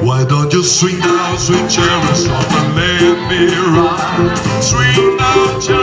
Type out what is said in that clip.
Why don't you swing down, sweet cherry, stop and let me ride? Swing down, cherry.